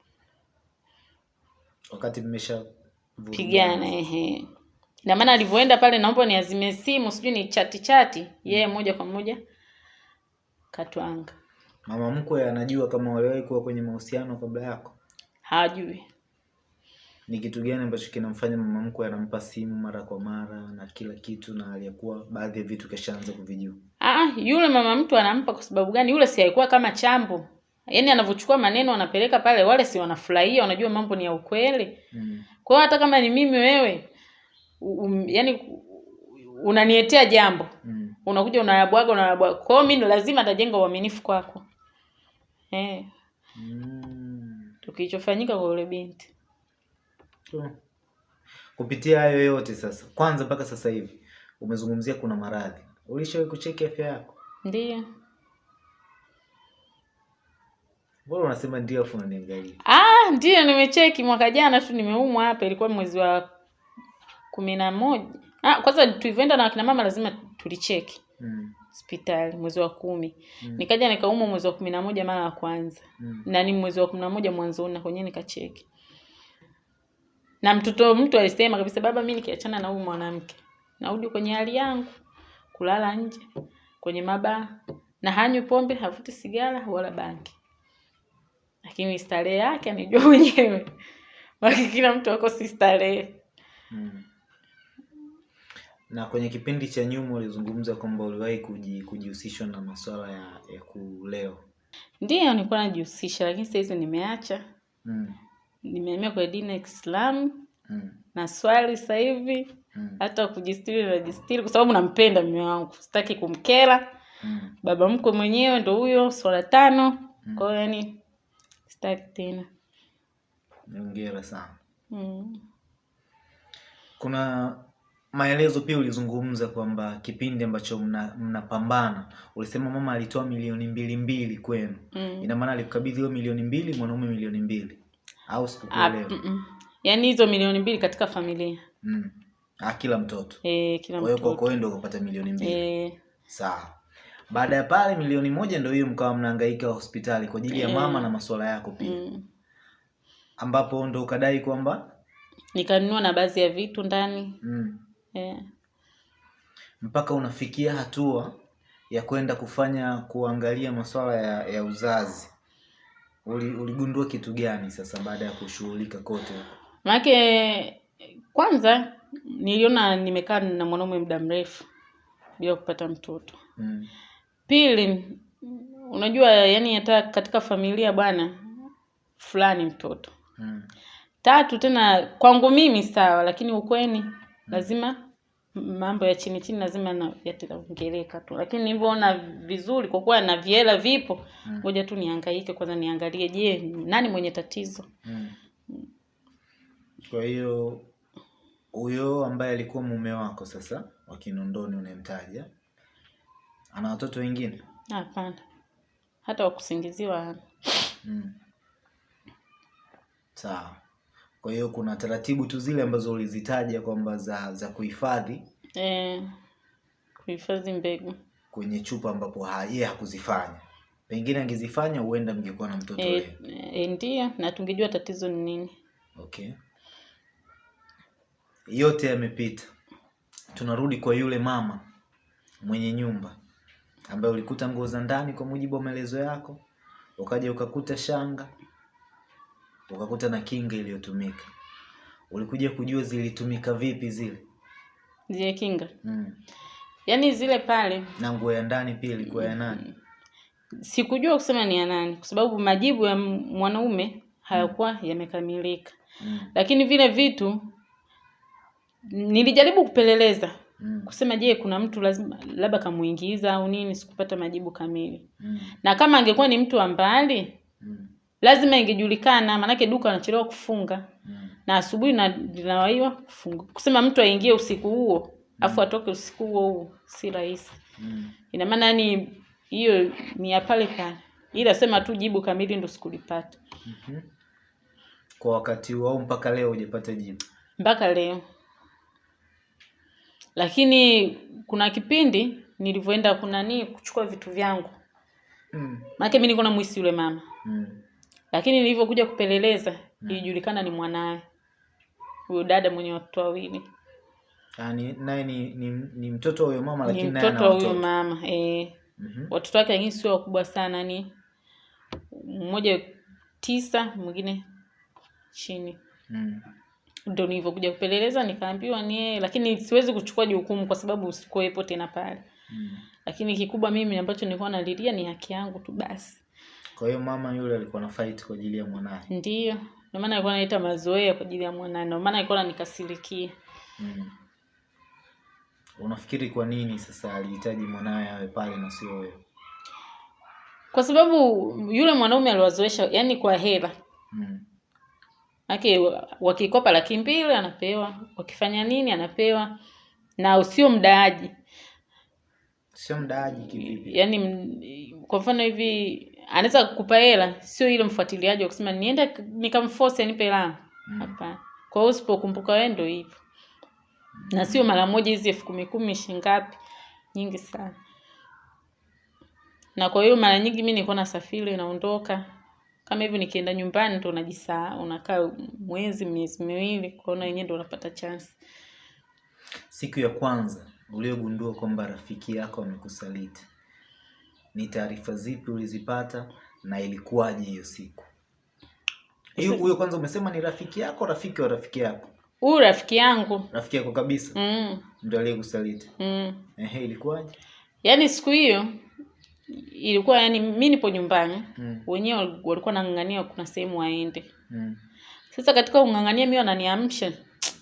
wakati mmesha pigana ehe. Ina maana alivyoenda pale naomba niazime simu sijui ni chati chati. Yeye moja kwa moja katwanga mama mkwe anajua kama waliwahi kuwa kwenye mahusiano kabla yako? Hajui. Ni kitu gani ambacho kinamfanya mama mkwe anampa simu mara kwa mara na kila kitu na aliyekuwa baadhi ya vitu kashaanza kuvijua? Ah, yule mama mtu anampa kwa sababu gani? Yule si alikuwa kama chambo. Yaani anavyochukua maneno anapeleka pale, wale si wanafurahia, wanajua mambo ni ya ukweli. mm. Kwa hiyo hata kama ni mimi wewe, um, yani unanietea jambo, Mm. unakuja unayabwaga unayabwaga. Kwa hiyo mimi lazima atajenga uaminifu kwako. Eh, Mm. Tukichofanyika kwa yule binti. So, kupitia hayo yote sasa kwanza mpaka sasa hivi umezungumzia kuna maradhi ulishawahi kucheki afya yako Ndiyo. Mbona unasema ndio afu unaniangalia Ah, ndio nimecheki mwaka jana tu nimeumwa hapa, ilikuwa mwezi wa kumi na moja. Ah, kwanza tulivyoenda na wakina mama lazima tulicheki mm. hospitali mwezi wa kumi Mm. nikaja nikaumwa mwezi wa kumi na moja mara ya kwanza Mm. na ni mwezi wa kumi na moja mwanzoni na kwenyewe nikacheki na mtoto mtu alisema kabisa baba mi nikiachana na huyu mwanamke narudi kwenye hali yangu kulala nje kwenye mabaa na hanywi pombe havuti sigara wala bangi lakini starehe yake anijua mwenyewe <laughs> maki kila mtu ako si starehe Mm. na kwenye kipindi cha nyuma ulizungumza kwamba uliwahi kuji- kujihusishwa na masuala ya, ya kuleo ndiyo nilikuwa najihusisha lakini sahizi nimeacha mm. nimeamia kwenye dini ya kiislamu Mm. na swali sasa hivi Mm. hata kujistiri najistiri kwa sababu nampenda mume wangu sitaki kumkera Mm. baba mkwe mwenyewe ndo huyo swala tano Mm. kwa hiyo yani sitaki tena Hongera sana mm. kuna maelezo pia ulizungumza kwamba kipindi ambacho mnapambana mna- ulisema mama alitoa milioni mbili mbili kwenu mm. ina maana alikukabidhi hiyo milioni mbili mwanaume milioni mbili au sikukuelewa mm, mm. yaani hizo milioni mbili katika familia mm. ah, kila mtoto Eh, kila kwa hiyo kwako mtoto wewe ndio ukapata milioni mbili Eh. sawa baada ya pale milioni moja ndio hiyo mkawa mnahangaika hospitali kwa ajili ya Eh. mama na masuala yako pia. Mm. ambapo ndo ukadai kwamba nikanunua na baadhi ya vitu ndani. Mm, yeah. mpaka unafikia hatua ya kwenda kufanya kuangalia masuala ya, ya uzazi. Uli, uligundua kitu gani sasa baada ya kushughulika kote manake kwanza niliona nimekaa na mwanaume muda mrefu bila kupata mtoto. Mm, pili unajua yani hata katika familia bwana fulani mtoto. Mm, tatu tena kwangu mimi sawa lakini ukweni lazima mambo ya chini chini lazima yataongeleka tu. Lakini nilivyoona vizuri kwa kuwa na viela vipo Mm. ngoja tu niangaike kwanza niangalie je nani mwenye tatizo? Mm. kwa hiyo huyo ambaye alikuwa mume wako sasa wa kinondoni unayemtaja ana watoto wengine? Hapana. Hata wakusingiziwa hana. mm. sawa. Kwa hiyo kuna taratibu tu zile ambazo ulizitaja kwamba za za kuhifadhi? Eh, kuhifadhi mbegu. Kwenye chupa ambapo yeye hakuzifanya. Pengine angezifanya huenda mngekuwa na mtoto eh, eh, ndio na tungejua tatizo ni nini. Okay. Yote yamepita. Tunarudi kwa yule mama mwenye nyumba ambaye ulikuta nguo za ndani kwa mujibu wa maelezo yako ukaja ukakuta shanga ukakuta na kinga iliyotumika. Ulikuja kujua zilitumika vipi zile? Zile kinga? Mm. yaani zile pale. Na nguo ya ndani pia ilikuwa ya nani? Sikujua kusema ni ya nani kwa sababu majibu ya mwanaume hayakuwa mm. yamekamilika. Mm. lakini vile vitu nilijaribu kupeleleza Mm. kusema je kuna mtu lazima labda kamuingiza au nini sikupata majibu kamili Mm. na kama angekuwa ni mtu wa mbali Mm. lazima ingejulikana maanake duka anachelewa kufunga Mm. na asubuhi na linawaiwa kufunga kusema mtu aingie usiku huo afu atoke usiku huo huo si rahisi Mm. ina maana ni hiyo ni ya pale pale ila sema tu jibu kamili ndo sikulipata mm-hmm. kwa wakati huo au mpaka leo hujapata jibu mpaka leo lakini kuna kipindi nilivyoenda kunani kuchukua vitu vyangu mm. mi na mwisi yule mama Mm. lakini nilivyokuja kupeleleza mm. ilijulikana ni mwanaye huyo dada mwenye watoto wawili Ah, ni- naye ni, ni, ni mtoto wa huyo mama lakini naye ana mtoto wa huyo watoto e, mm-hmm. watoto wake lakini sio wakubwa sana ni mmoja tisa mwingine chini Mm. Ndo nilivyokuja kupeleleza nikaambiwa ni yeye lakini siwezi kuchukua jukumu kwa sababu sikuwepo tena pale. Mm. lakini kikubwa mimi ambacho nilikuwa nalilia ni haki yangu tu basi. Kwa hiyo mama yule alikuwa na fight kwa ajili ya mwanaye ndio. Ndio maana alikuwa analeta mazoea kwa ajili ya mwanae ndio maana alikuwa ananikasirikia. Mm. unafikiri kwa nini sasa alihitaji mwanae awe pale na sio wewe? Kwa sababu yule mwanaume aliwazoesha yani kwa hela. Mm. Maanake wakikopa laki mbili anapewa. Wakifanya nini anapewa. Na usio mdaaji. Sio mdaaji kivipi? Yaani kwa mfano hivi anaweza kukupa hela sio ile mfuatiliaji wa kusema nienda nikamforce anipe hela Mm. hapana. Kwa hiyo usipokumbuka wewe ndio hivyo. Na sio mara moja hizi elfu kumi kumi shingapi nyingi sana. Na kwa hiyo mara nyingi mi nilikuwa nasafiri naondoka kama hivyo nikienda nyumbani ndo unajisaa unakaa mwezi miezi miwili kuona wenyewe ndo unapata chance. Siku ya kwanza uliogundua kwamba rafiki yako amekusaliti. Ni taarifa zipi ulizipata na ilikuwaje hiyo siku? Hiyo huyo kwanza umesema ni rafiki yako rafiki wa rafiki yako? Huyu rafiki yangu. Rafiki yako kabisa? Mm, ndio aliyekusaliti. Mm. ehe ilikuwaje? Yaani siku hiyo ilikuwa yani mi nipo nyumbani mm. wenyewe walikuwa nang'ang'ania kuna sehemu waende mm. sasa katika kung'ang'ania mi wananiamsha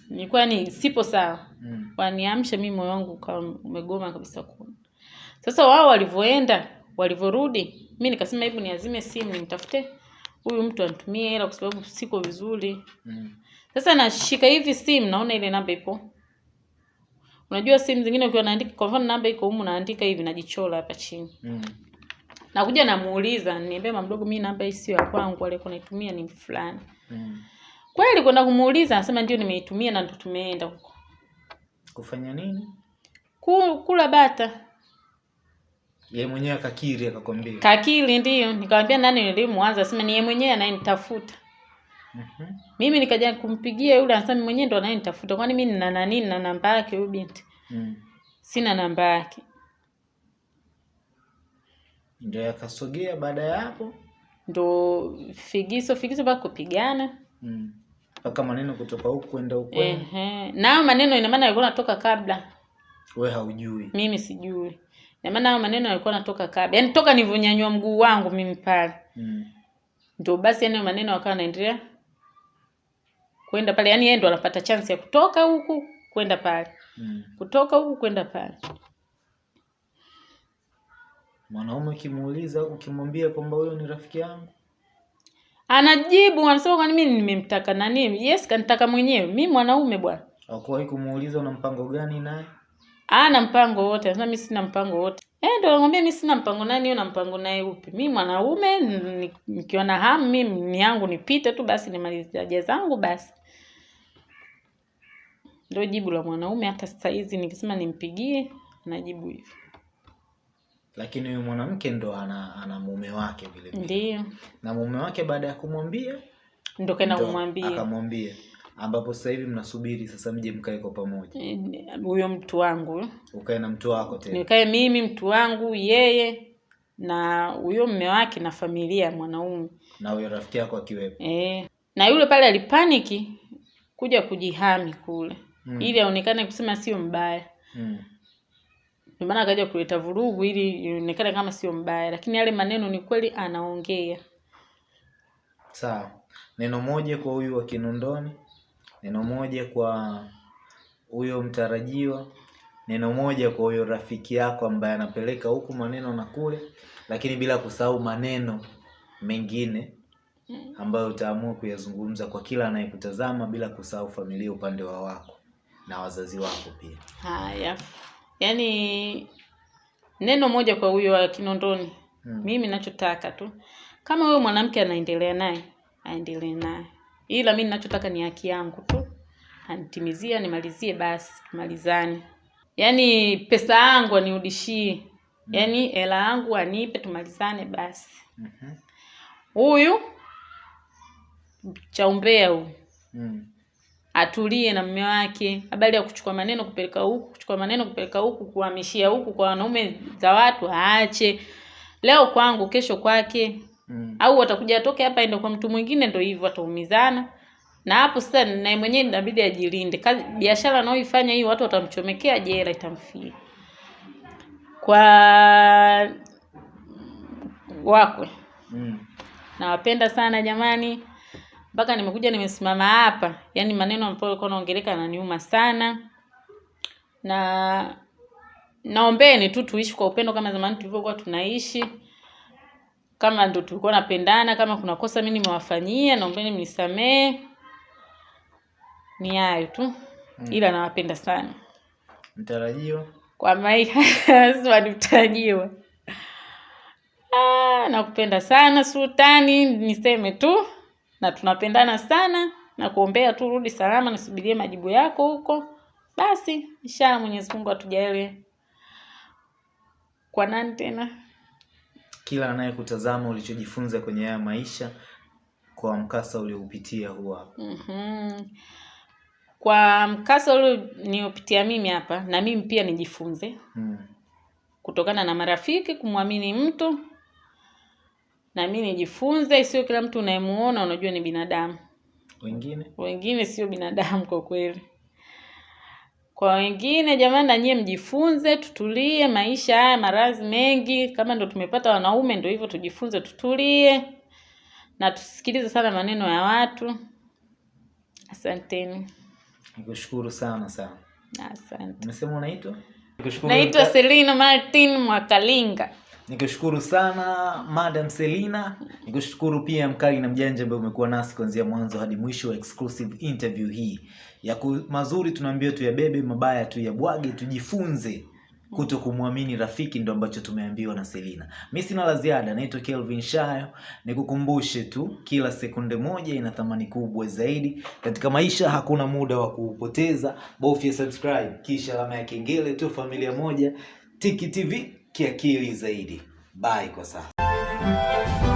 nilikuwa yani sipo sawa mm. waniamsha mi moyo wangu ukawa umegoma kabisa kuona sasa wao walivyoenda walivyorudi mi nikasema hebu niazime simu nimtafute huyu mtu anitumie hela kwa sababu siko vizuri mm. sasa nashika hivi simu naona ile namba ipo unajua simu zingine ukiwa unaandika kwa mfano namba iko humu naandika hivi najichola hapa chini Mm. nakuja namuuliza niambie mama mdogo mimi namba hii sio ya kwangu alikuwa naitumia ni fulani Mm. kweli kwenda kumuuliza anasema ndio nimeitumia na ndo tumeenda huko Kufanya nini? Ku- kula bata Yeye mwenyewe akakiri akakwambia. Kakiri ndio nikamwambia nani nilimwanza asema ni yeye mwenyewe anayenitafuta Mhm. mimi nikaja kumpigia yule anasema "Mimi mwenyewe ndo anayenitafuta kwani mimi nina nani na namba yake huyu binti Mm. sina namba yake Ndio yakasogea baada ya hapo. ndo figiso figiso mpaka kupigana Mm. Mpaka maneno kutoka huku kwenda huku. ehe nayo maneno ina maana yalikuwa natoka kabla We haujui. mimi sijui ina maana hayo maneno yalikuwa natoka kabla yaani toka nilivyonyanyua mguu wangu mimi pale Mm. Ndio basi yani maneno yakawa yanaendelea kwenda pale yani yeye ndo anapata chance ya kutoka huku kwenda pale. Mm. kutoka huku kwenda pale. Mwanaume ukimuuliza ukimwambia kwamba huyo ni rafiki yangu. anajibu anasema kwani mimi nimemtaka nani? Yes kanitaka mwenyewe. Mi mwanaume bwana. Hakuwahi kumuuliza una mpango gani naye? ana mpango wote. Anasema mi sina mpango wote. Eh ndo nakwambia mi sina mpango naye niyo na mpango naye upi? Mi mwanaume ni- nikiwa na hamu mi ni yangu nipite tu basi nimalize haja zangu basi ndio jibu la mwanaume hata sasa hizi nikisema nimpigie anajibu hivyo Lakini huyu mwanamke ndo ana, ana mume wake vile vile. ndio Na mume wake baada ya kumwambia ndo kaenda kumwambia akamwambia ambapo sasa hivi mnasubiri sasa mje mkae kwa pamoja. Eh, huyo mtu wangu Ukae na mtu wako tena. nikae mimi mtu wangu yeye na huyo mme wake na familia ya mwanaume Na huyo rafiki yako akiwepo. e, na yule pale alipaniki kuja kujihami kule Mm. ili aonekane kusema sio mbaya Mm. ndio maana akaja kuleta vurugu ili ionekane kama sio mbaya lakini yale maneno ni kweli anaongea Sawa. Neno moja kwa huyu wa Kinondoni, neno moja kwa huyo mtarajiwa, neno moja kwa huyo rafiki yako ambaye anapeleka huku maneno na kule, lakini bila kusahau maneno mengine ambayo utaamua kuyazungumza kwa kila anayekutazama bila kusahau familia upande wa wako na wazazi wako pia. haya. Yaani neno moja kwa huyo wa kinondoni. Hmm. mimi nachotaka tu kama huyo mwanamke anaendelea naye aendelee naye. Ila mi nachotaka ni haki yangu tu. Anitimizie nimalizie basi tumalizane yaani pesa yangu aniudishie yaani hela yangu anipe tumalizane basi. Mhm. huyu cha umbea huyu. Mm. Atulie na mume wake. Habari ya kuchukua maneno kupeleka huku kuchukua maneno kupeleka huku kuhamishia huku kwa wanaume za watu aache. Leo kwangu kesho kwake. Mm. au watakuja atoke hapa ende kwa mtu mwingine ndio hivyo wataumizana na hapo sasa naye mwenyewe inabidi ajilinde. Kazi biashara anayoifanya hii watu watamchomekea jela itamfia. Kwa wakwe. Mm. nawapenda sana jamani mpaka nimekuja nimesimama hapa. Yaani maneno ambayo alikuwa naongeleka yananiuma sana. Na naombeni tu tuishi kwa upendo kama zamani tulivyokuwa tunaishi. Kama ndo tulikuwa napendana kama kuna kosa mimi nimewafanyia naombeni mnisamee ni hayo tu. Ila nawapenda sana. Mtarajiwa. kwa maisha <laughs> mtarajiwa. Ah, nakupenda sana sultani niseme tu na tunapendana sana na kuombea tu rudi salama nisubirie majibu yako huko basi inshallah mwenyezi mungu atujalie kwa nani tena Kila anayekutazama ulichojifunza kwenye haya maisha kwa mkasa ulioupitia huu hapa. mm-hmm. kwa mkasa ule niopitia mimi hapa na mimi pia nijifunze Mm. kutokana na marafiki kumwamini mtu na mi nijifunze sio kila mtu unayemuona unajua ni binadamu. Wengine? Wengine sio binadamu kwa kweli. Kwa wengine jamani na nyie mjifunze tutulie maisha haya maradhi mengi kama ndo tumepata wanaume ndo hivyo tujifunze tutulie na tusikilize sana maneno ya watu. Asanteni. Nikushukuru sana sana. asante. Umesema unaitwa? Naitwa selina martin mwakalinga nikushukuru sana madam selina. Nikushukuru pia mkali na mjanja ambaye umekuwa nasi kuanzia mwanzo hadi mwisho wa exclusive interview hii. Ya mazuri tunaambia tuyabebe mabaya tuyabwage tujifunze kuto kumwamini rafiki ndo ambacho tumeambiwa na selina. Mi sina la ziada naitwa kelvin shayo. Nikukumbushe tu kila sekunde moja ina thamani kubwa zaidi. Katika maisha hakuna muda wa kuupoteza. Bofya subscribe kisha alama ya kengele tu familia moja. Tiki tv kiakili zaidi. Bye kwa sasa